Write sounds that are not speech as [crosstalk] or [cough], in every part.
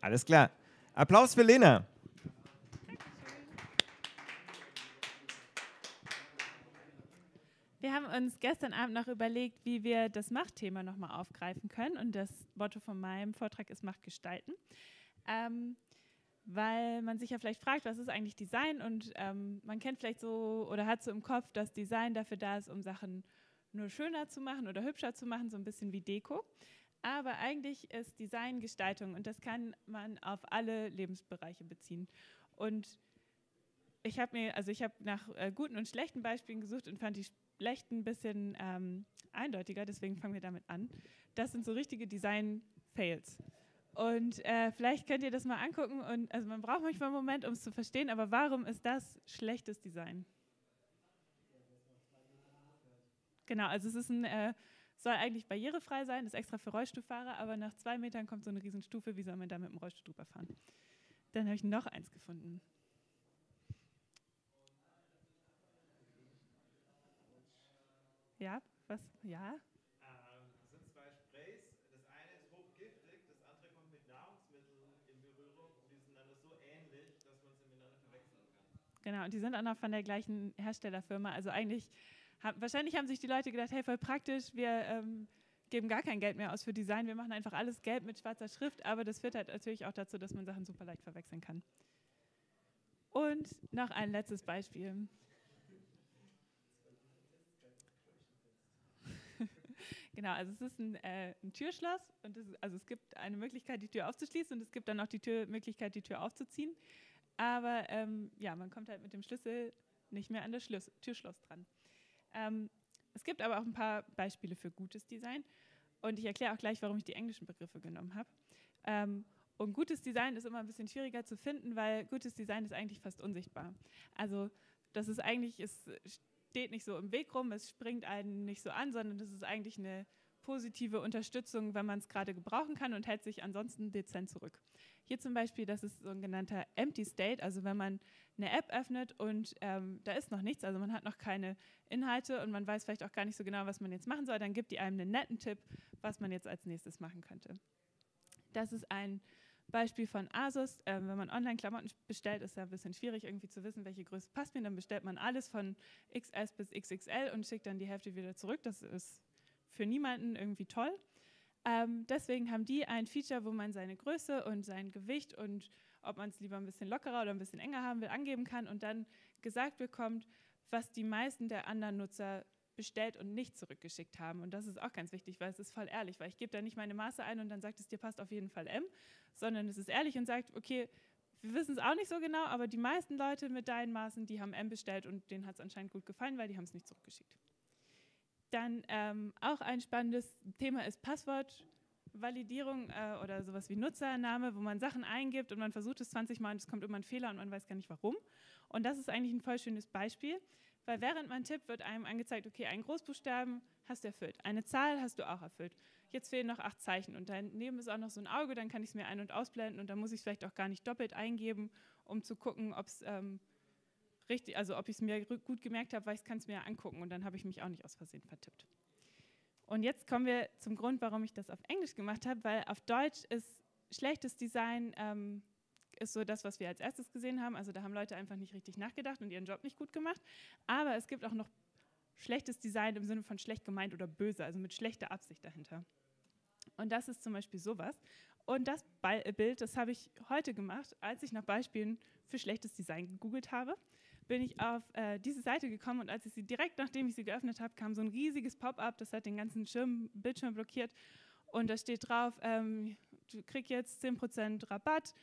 Alles klar. Applaus für Lena. Wir haben uns gestern Abend noch überlegt, wie wir das Machtthema nochmal aufgreifen können. Und das Motto von meinem Vortrag ist Macht gestalten. Ähm, weil man sich ja vielleicht fragt, was ist eigentlich Design? Und ähm, man kennt vielleicht so oder hat so im Kopf, dass Design dafür da ist, um Sachen nur schöner zu machen oder hübscher zu machen, so ein bisschen wie Deko. Aber eigentlich ist Design Gestaltung und das kann man auf alle Lebensbereiche beziehen. Und ich habe mir, also ich habe nach äh, guten und schlechten Beispielen gesucht und fand die schlechten ein bisschen ähm, eindeutiger, deswegen fangen wir damit an. Das sind so richtige Design-Fails. Und äh, vielleicht könnt ihr das mal angucken und also man braucht manchmal einen Moment, um es zu verstehen, aber warum ist das schlechtes Design? Genau, also es ist ein, äh, soll eigentlich barrierefrei sein, ist extra für Rollstuhlfahrer, aber nach zwei Metern kommt so eine Riesenstufe, wie soll man da mit dem Rollstuhl drüber fahren? Dann habe ich noch eins gefunden. Ja, was? Ja? Das sind zwei Sprays. Das eine ist hochgiftig, das andere kommt mit Nahrungsmitteln in Berührung die sind dann so ähnlich, dass man sie miteinander verwechseln kann. Genau, und die sind auch noch von der gleichen Herstellerfirma. Also eigentlich, wahrscheinlich haben sich die Leute gedacht, hey, voll praktisch, wir ähm, geben gar kein Geld mehr aus für Design, wir machen einfach alles gelb mit schwarzer Schrift, aber das führt halt natürlich auch dazu, dass man Sachen super leicht verwechseln kann. Und noch ein letztes Beispiel. [laughs] Genau, also es ist ein, äh, ein Türschloss und es, also es gibt eine Möglichkeit, die Tür aufzuschließen und es gibt dann auch die Tür, Möglichkeit, die Tür aufzuziehen. Aber ähm, ja, man kommt halt mit dem Schlüssel nicht mehr an das Schluss, Türschloss dran. Ähm, es gibt aber auch ein paar Beispiele für gutes Design und ich erkläre auch gleich, warum ich die englischen Begriffe genommen habe. Ähm, und gutes Design ist immer ein bisschen schwieriger zu finden, weil gutes Design ist eigentlich fast unsichtbar. Also das ist eigentlich, es steht nicht so im Weg rum, es springt einen nicht so an, sondern das ist eigentlich eine positive Unterstützung, wenn man es gerade gebrauchen kann und hält sich ansonsten dezent zurück. Hier zum Beispiel, das ist so ein genannter Empty State, also wenn man eine App öffnet und ähm, da ist noch nichts, also man hat noch keine Inhalte und man weiß vielleicht auch gar nicht so genau, was man jetzt machen soll, dann gibt die einem einen netten Tipp, was man jetzt als nächstes machen könnte. Das ist ein Beispiel von Asus, äh, wenn man Online-Klamotten bestellt, ist ja ein bisschen schwierig irgendwie zu wissen, welche Größe passt mir. Dann bestellt man alles von XS bis XXL und schickt dann die Hälfte wieder zurück. Das ist für niemanden irgendwie toll. Ähm, deswegen haben die ein Feature, wo man seine Größe und sein Gewicht und ob man es lieber ein bisschen lockerer oder ein bisschen enger haben will, angeben kann und dann gesagt bekommt, was die meisten der anderen Nutzer bestellt und nicht zurückgeschickt haben. Und das ist auch ganz wichtig, weil es ist voll ehrlich, weil ich gebe da nicht meine Maße ein und dann sagt es dir passt auf jeden Fall M, sondern es ist ehrlich und sagt, okay, wir wissen es auch nicht so genau, aber die meisten Leute mit deinen Maßen, die haben M bestellt und denen hat es anscheinend gut gefallen, weil die haben es nicht zurückgeschickt. Dann ähm, auch ein spannendes Thema ist Passwortvalidierung äh, oder sowas wie Nutzername, wo man Sachen eingibt und man versucht es 20 Mal und es kommt immer ein Fehler und man weiß gar nicht warum. Und das ist eigentlich ein voll schönes Beispiel, weil während man tippt, wird einem angezeigt, okay, einen Großbuchstaben hast du erfüllt, eine Zahl hast du auch erfüllt. Jetzt fehlen noch acht Zeichen und daneben ist auch noch so ein Auge, dann kann ich es mir ein- und ausblenden und dann muss ich es vielleicht auch gar nicht doppelt eingeben, um zu gucken, ob es ähm, richtig, also ob ich es mir gut gemerkt habe, weil ich kann es mir angucken und dann habe ich mich auch nicht aus Versehen vertippt. Und jetzt kommen wir zum Grund, warum ich das auf Englisch gemacht habe, weil auf Deutsch ist schlechtes Design ähm, ist so das, was wir als erstes gesehen haben. Also da haben Leute einfach nicht richtig nachgedacht und ihren Job nicht gut gemacht. Aber es gibt auch noch schlechtes Design im Sinne von schlecht gemeint oder böse, also mit schlechter Absicht dahinter. Und das ist zum Beispiel sowas. Und das Bild, das habe ich heute gemacht, als ich nach Beispielen für schlechtes Design gegoogelt habe, bin ich auf äh, diese Seite gekommen und als ich sie direkt nachdem ich sie geöffnet habe, kam so ein riesiges Pop-up, das hat den ganzen Schirm, Bildschirm blockiert und da steht drauf, ähm, du kriegst jetzt 10% Rabatt,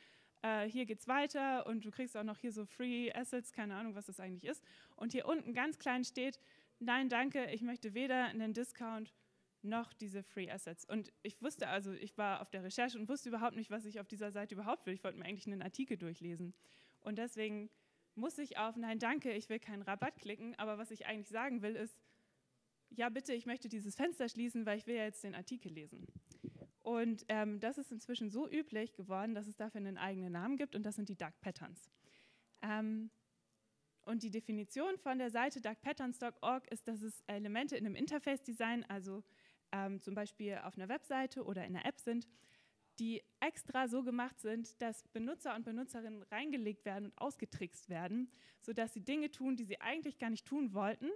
äh, hier geht's weiter und du kriegst auch noch hier so Free Assets, keine Ahnung, was das eigentlich ist. Und hier unten ganz klein steht, nein, danke, ich möchte weder einen Discount noch diese Free Assets. Und ich wusste also, ich war auf der Recherche und wusste überhaupt nicht, was ich auf dieser Seite überhaupt will. Ich wollte mir eigentlich einen Artikel durchlesen. Und deswegen muss ich auf Nein, danke, ich will keinen Rabatt klicken. Aber was ich eigentlich sagen will, ist, ja bitte, ich möchte dieses Fenster schließen, weil ich will ja jetzt den Artikel lesen. Und ähm, das ist inzwischen so üblich geworden, dass es dafür einen eigenen Namen gibt und das sind die Dark Patterns. Ähm, und die Definition von der Seite darkpatterns.org ist, dass es Elemente in einem Interface-Design, also ähm, zum Beispiel auf einer Webseite oder in einer App sind, die extra so gemacht sind, dass Benutzer und Benutzerinnen reingelegt werden und ausgetrickst werden, sodass sie Dinge tun, die sie eigentlich gar nicht tun wollten,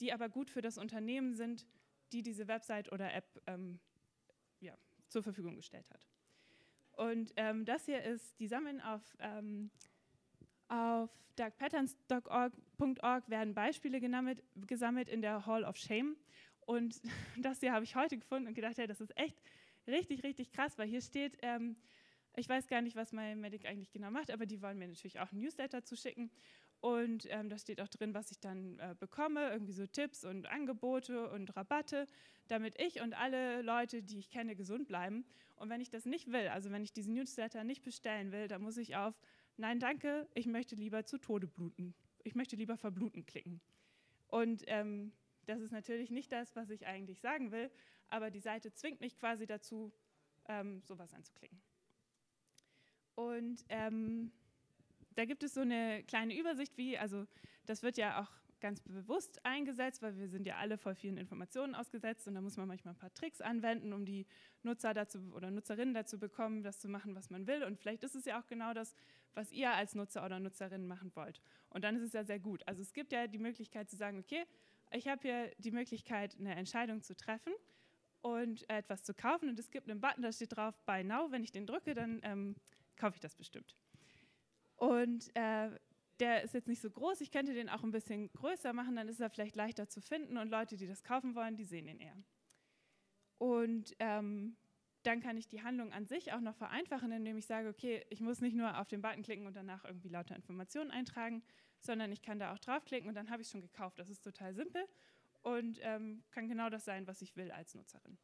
die aber gut für das Unternehmen sind, die diese Website oder App ähm, ja, zur Verfügung gestellt hat. Und ähm, das hier ist, die sammeln auf, ähm, auf darkpatterns.org werden Beispiele gesammelt, gesammelt in der Hall of Shame. Und [laughs] das hier habe ich heute gefunden und gedacht, hey, das ist echt richtig, richtig krass, weil hier steht, ähm, ich weiß gar nicht, was MyMedic eigentlich genau macht, aber die wollen mir natürlich auch ein Newsletter zuschicken. Und ähm, da steht auch drin, was ich dann äh, bekomme, irgendwie so Tipps und Angebote und Rabatte, damit ich und alle Leute, die ich kenne, gesund bleiben. Und wenn ich das nicht will, also wenn ich diesen Newsletter nicht bestellen will, dann muss ich auf Nein, danke, ich möchte lieber zu Tode bluten. Ich möchte lieber verbluten klicken. Und ähm, das ist natürlich nicht das, was ich eigentlich sagen will, aber die Seite zwingt mich quasi dazu, ähm, sowas anzuklicken. Und ähm, da gibt es so eine kleine Übersicht, wie, also das wird ja auch ganz bewusst eingesetzt, weil wir sind ja alle voll vielen Informationen ausgesetzt und da muss man manchmal ein paar Tricks anwenden, um die Nutzer dazu oder Nutzerinnen dazu bekommen, das zu machen, was man will. Und vielleicht ist es ja auch genau das, was ihr als Nutzer oder Nutzerin machen wollt. Und dann ist es ja sehr gut. Also es gibt ja die Möglichkeit zu sagen, okay, ich habe hier die Möglichkeit, eine Entscheidung zu treffen und etwas zu kaufen. Und es gibt einen Button, da steht drauf Buy Now. Wenn ich den drücke, dann ähm, kaufe ich das bestimmt. Und äh, der ist jetzt nicht so groß. Ich könnte den auch ein bisschen größer machen, dann ist er vielleicht leichter zu finden und Leute, die das kaufen wollen, die sehen ihn eher. Und ähm, dann kann ich die Handlung an sich auch noch vereinfachen, indem ich sage, okay, ich muss nicht nur auf den Button klicken und danach irgendwie lauter Informationen eintragen, sondern ich kann da auch draufklicken und dann habe ich schon gekauft. Das ist total simpel und ähm, kann genau das sein, was ich will als Nutzerin.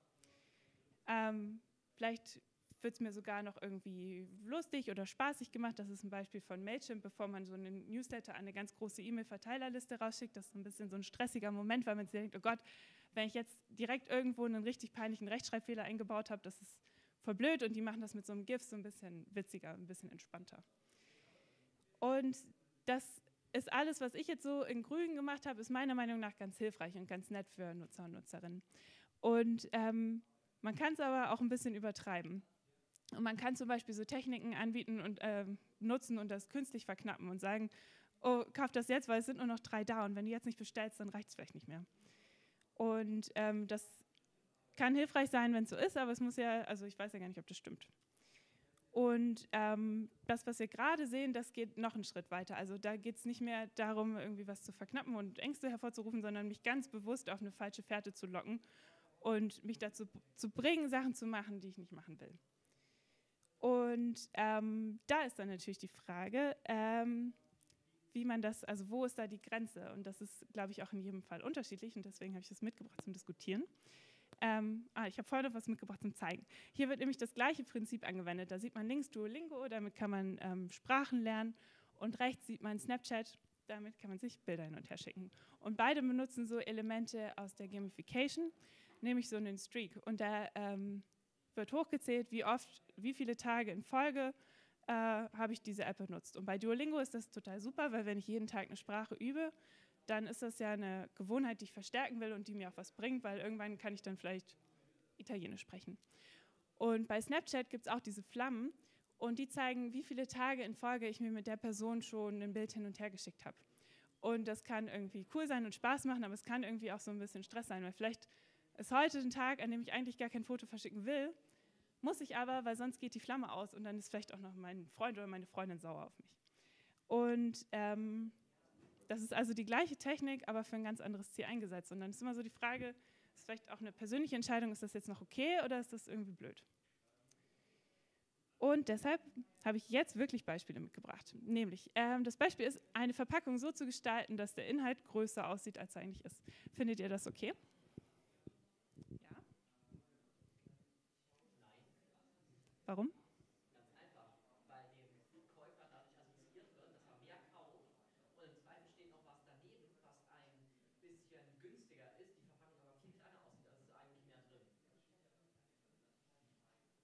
Ähm, vielleicht wird es mir sogar noch irgendwie lustig oder spaßig gemacht. Das ist ein Beispiel von Mailchimp, bevor man so einen Newsletter an eine ganz große E-Mail-Verteilerliste rausschickt. Das ist ein bisschen so ein stressiger Moment, weil man sich denkt, oh Gott, wenn ich jetzt direkt irgendwo einen richtig peinlichen Rechtschreibfehler eingebaut habe, das ist voll blöd und die machen das mit so einem GIF so ein bisschen witziger, ein bisschen entspannter. Und das ist alles, was ich jetzt so in Grün gemacht habe, ist meiner Meinung nach ganz hilfreich und ganz nett für Nutzer und Nutzerinnen. Und ähm, man kann es aber auch ein bisschen übertreiben. Und man kann zum Beispiel so Techniken anbieten und äh, nutzen und das künstlich verknappen und sagen, oh, kauf das jetzt, weil es sind nur noch drei da und wenn du jetzt nicht bestellst, dann reicht es vielleicht nicht mehr. Und ähm, das kann hilfreich sein, wenn es so ist, aber es muss ja, also ich weiß ja gar nicht, ob das stimmt. Und ähm, das, was wir gerade sehen, das geht noch einen Schritt weiter. Also da geht es nicht mehr darum, irgendwie was zu verknappen und Ängste hervorzurufen, sondern mich ganz bewusst auf eine falsche Fährte zu locken und mich dazu zu bringen, Sachen zu machen, die ich nicht machen will. Und ähm, da ist dann natürlich die Frage, ähm, wie man das, also wo ist da die Grenze? Und das ist, glaube ich, auch in jedem Fall unterschiedlich und deswegen habe ich das mitgebracht zum Diskutieren. Ähm, ah, ich habe vorne was mitgebracht zum Zeigen. Hier wird nämlich das gleiche Prinzip angewendet. Da sieht man links Duolingo, damit kann man ähm, Sprachen lernen und rechts sieht man Snapchat, damit kann man sich Bilder hin und her schicken. Und beide benutzen so Elemente aus der Gamification, nämlich so einen Streak. Und da ähm, wird hochgezählt, wie oft, wie viele Tage in Folge äh, habe ich diese App benutzt. Und bei Duolingo ist das total super, weil wenn ich jeden Tag eine Sprache übe, dann ist das ja eine Gewohnheit, die ich verstärken will und die mir auch was bringt, weil irgendwann kann ich dann vielleicht Italienisch sprechen. Und bei Snapchat gibt es auch diese Flammen und die zeigen, wie viele Tage in Folge ich mir mit der Person schon ein Bild hin und her geschickt habe. Und das kann irgendwie cool sein und Spaß machen, aber es kann irgendwie auch so ein bisschen Stress sein, weil vielleicht ist heute ein Tag, an dem ich eigentlich gar kein Foto verschicken will, muss ich aber, weil sonst geht die Flamme aus und dann ist vielleicht auch noch mein Freund oder meine Freundin sauer auf mich. Und ähm, das ist also die gleiche Technik, aber für ein ganz anderes Ziel eingesetzt. Und dann ist immer so die Frage, ist vielleicht auch eine persönliche Entscheidung, ist das jetzt noch okay oder ist das irgendwie blöd? Und deshalb habe ich jetzt wirklich Beispiele mitgebracht. Nämlich, ähm, das Beispiel ist, eine Verpackung so zu gestalten, dass der Inhalt größer aussieht, als er eigentlich ist. Findet ihr das okay? Ja? Warum?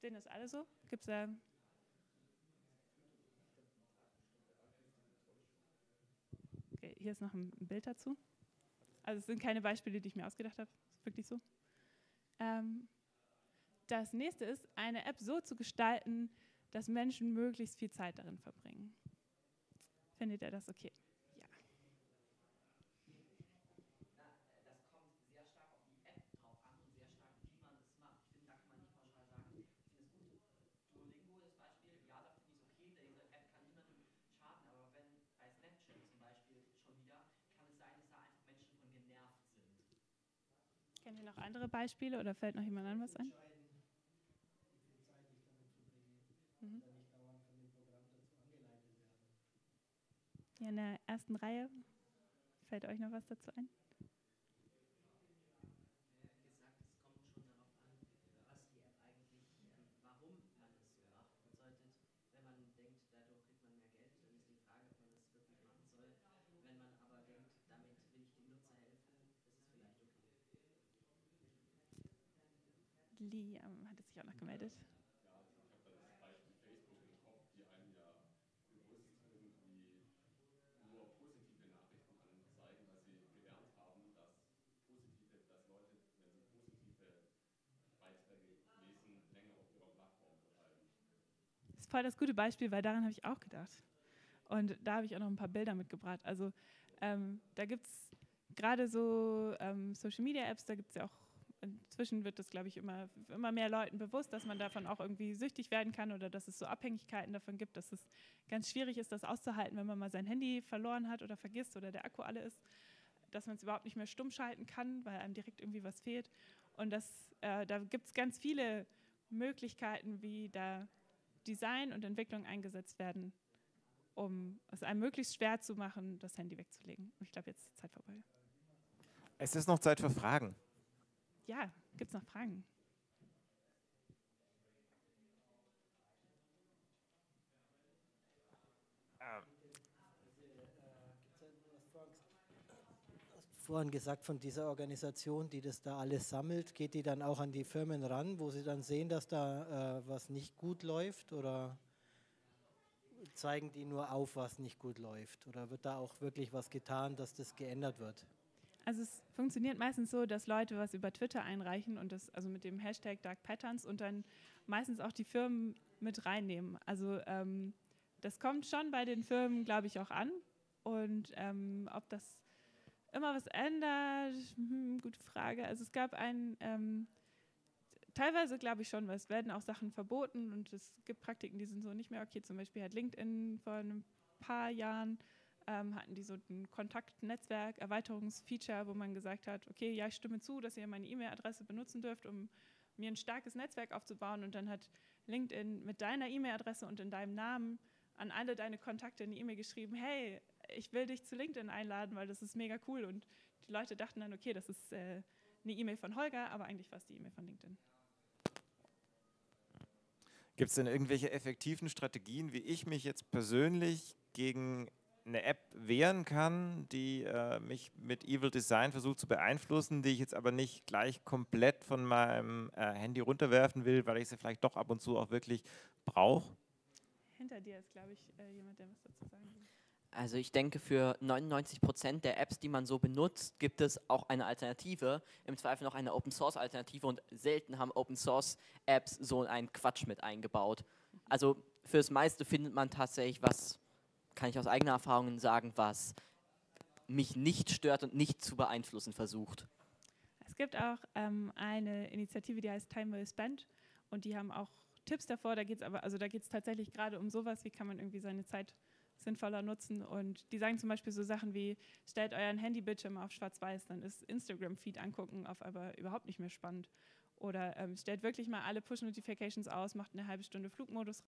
Sehen das alle so? Gibt es da. Okay, hier ist noch ein Bild dazu. Also es sind keine Beispiele, die ich mir ausgedacht habe. Ist wirklich so. Ähm, das nächste ist, eine App so zu gestalten, dass Menschen möglichst viel Zeit darin verbringen. Findet ihr das okay? Kennt ihr noch andere Beispiele oder fällt noch jemand an was ein? Mhm. Hier in der ersten Reihe. Fällt euch noch was dazu ein? Liam hatte sich auch noch gemeldet. Ja, ich habe da das Beispiel Facebook im Kopf, die einem ja bewusst irgendwie nur positive Nachrichten anzeigen, weil sie gelernt haben, dass positive, dass Leute, wenn sie positive Beiträge lesen, länger auf ihrer Plattform bleiben. Das ist voll das gute Beispiel, weil daran habe ich auch gedacht. Und da habe ich auch noch ein paar Bilder mitgebracht. Also ähm, da gibt es gerade so ähm, Social Media Apps, da gibt es ja auch inzwischen wird das, glaube ich, immer, immer mehr Leuten bewusst, dass man davon auch irgendwie süchtig werden kann oder dass es so Abhängigkeiten davon gibt, dass es ganz schwierig ist, das auszuhalten, wenn man mal sein Handy verloren hat oder vergisst oder der Akku alle ist, dass man es überhaupt nicht mehr stumm schalten kann, weil einem direkt irgendwie was fehlt. Und das, äh, da gibt es ganz viele Möglichkeiten, wie da Design und Entwicklung eingesetzt werden, um es einem möglichst schwer zu machen, das Handy wegzulegen. Ich glaube, jetzt ist Zeit vorbei. Es ist noch Zeit für Fragen ja, gibt es noch Fragen? vorhin gesagt von dieser Organisation, die das da alles sammelt, geht die dann auch an die Firmen ran, wo sie dann sehen, dass da äh, was nicht gut läuft oder zeigen die nur auf, was nicht gut läuft oder wird da auch wirklich was getan, dass das geändert wird? Also es funktioniert meistens so, dass Leute was über Twitter einreichen und das also mit dem Hashtag Dark Patterns und dann meistens auch die Firmen mit reinnehmen. Also ähm, das kommt schon bei den Firmen, glaube ich, auch an. Und ähm, ob das immer was ändert, hm, gute Frage. Also es gab ein, ähm, teilweise glaube ich schon, weil es werden auch Sachen verboten und es gibt Praktiken, die sind so nicht mehr okay. Zum Beispiel hat LinkedIn vor ein paar Jahren ähm, hatten die so ein Kontaktnetzwerk, Erweiterungsfeature, wo man gesagt hat, okay, ja, ich stimme zu, dass ihr meine E-Mail-Adresse benutzen dürft, um mir ein starkes Netzwerk aufzubauen. Und dann hat LinkedIn mit deiner E-Mail-Adresse und in deinem Namen an alle deine Kontakte eine E-Mail geschrieben, hey, ich will dich zu LinkedIn einladen, weil das ist mega cool. Und die Leute dachten dann, okay, das ist äh, eine E-Mail von Holger, aber eigentlich war es die E-Mail von LinkedIn. Gibt es denn irgendwelche effektiven Strategien, wie ich mich jetzt persönlich gegen eine App wehren kann, die äh, mich mit Evil Design versucht zu beeinflussen, die ich jetzt aber nicht gleich komplett von meinem äh, Handy runterwerfen will, weil ich sie vielleicht doch ab und zu auch wirklich brauche? Hinter dir ist, glaube ich, äh, jemand, der was dazu sagen will. Also ich denke, für 99 Prozent der Apps, die man so benutzt, gibt es auch eine Alternative, im Zweifel noch eine Open-Source-Alternative und selten haben Open-Source-Apps so einen Quatsch mit eingebaut. Also fürs meiste findet man tatsächlich was kann ich aus eigener Erfahrung sagen, was mich nicht stört und nicht zu beeinflussen versucht. Es gibt auch ähm, eine Initiative, die heißt Time Well Spent und die haben auch Tipps davor. Da geht es aber, also da geht es tatsächlich gerade um sowas, wie kann man irgendwie seine Zeit sinnvoller nutzen. Und die sagen zum Beispiel so Sachen wie, stellt euren Handybildschirm auf schwarz-weiß, dann ist Instagram-Feed angucken auf aber überhaupt nicht mehr spannend. Oder ähm, stellt wirklich mal alle Push-Notifications aus, macht eine halbe Stunde Flugmodus